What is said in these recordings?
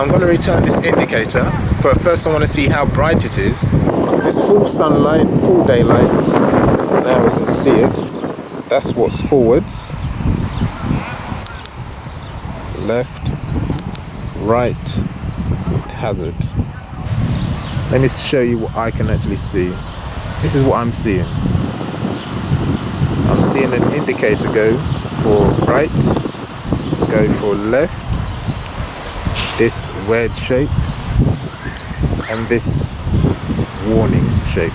I'm going to return this indicator, but first I want to see how bright it is. It's full sunlight, full daylight. Now we can see it. That's what's forwards. Left, right, hazard. Let me show you what I can actually see. This is what I'm seeing. I'm seeing an indicator go for right, go for left, this red shape, and this warning shape.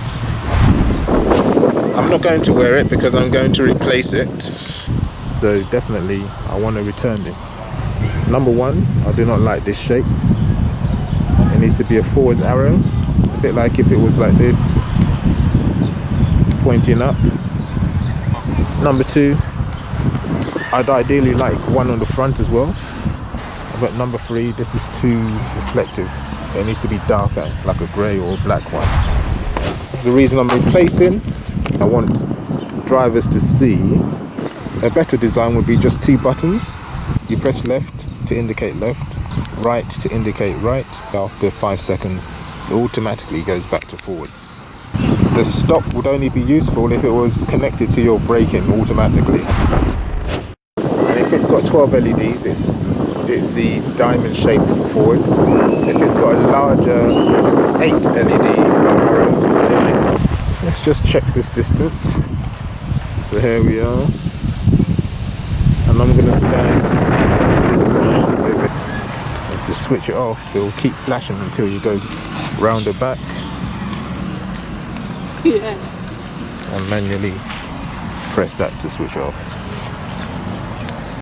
I'm not going to wear it because I'm going to replace it. So definitely I want to return this. Number one, I do not like this shape. It needs to be a forwards arrow, a bit like if it was like this, pointing up. Number two, I'd ideally like one on the front as well. But number three, this is too reflective. It needs to be darker, like a grey or black one. The reason I'm replacing, I want drivers to see a better design would be just two buttons. You press left to indicate left, right to indicate right. After five seconds, it automatically goes back to forwards. The stop would only be useful if it was connected to your braking automatically. If it's got 12 LEDs, it's it's the diamond shape for forwards. If it's got a larger 8 LED arrow, then it's let's just check this distance. So here we are. And I'm gonna stand this bush over to switch it off, it'll keep flashing until you go round the back Yeah. and manually press that to switch off.